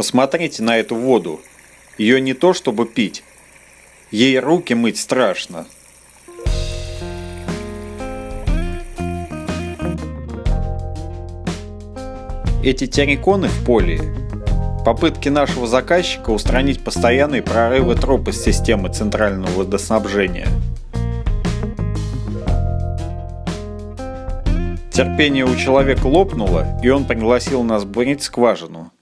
Посмотрите на эту воду. Ее не то чтобы пить. Ей руки мыть страшно. Эти терриконы в поле – попытки нашего заказчика устранить постоянные прорывы троп из системы центрального водоснабжения. Терпение у человека лопнуло, и он пригласил нас бурить скважину.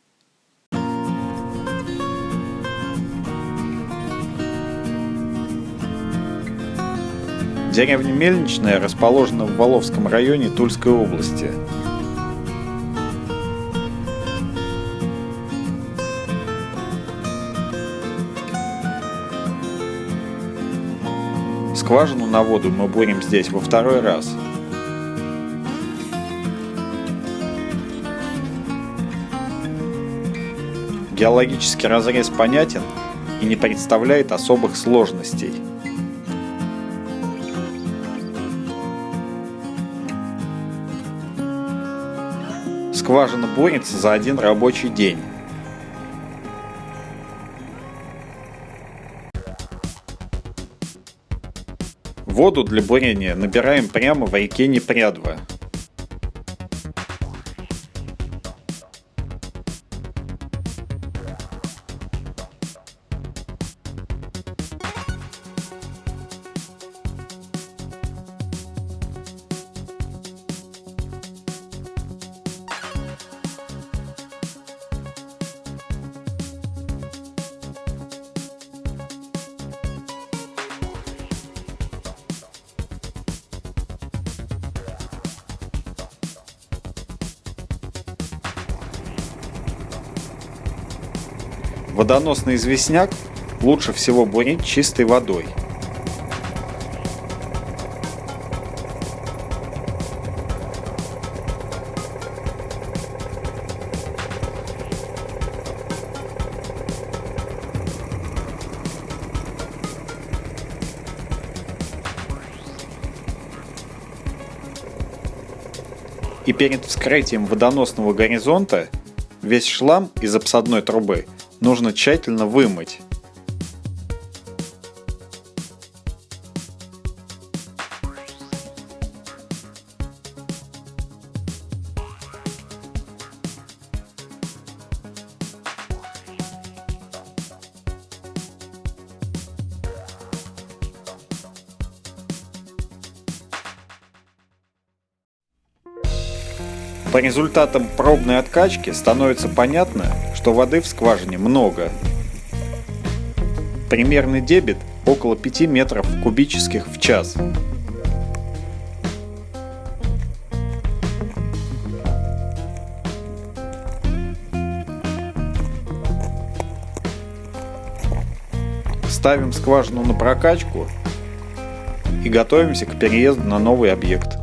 Деревня Мельничная расположена в Воловском районе Тульской области. Скважину на воду мы бурим здесь во второй раз. Геологический разрез понятен и не представляет особых сложностей. Скважина бурится за один рабочий день. Воду для бурения набираем прямо в реке Непрядва. Водоносный известняк лучше всего бурить чистой водой. И перед вскрытием водоносного горизонта весь шлам из обсадной трубы нужно тщательно вымыть. По результатам пробной откачки становится понятно, что воды в скважине много. Примерный дебит около 5 метров кубических в час. Ставим скважину на прокачку и готовимся к переезду на новый объект.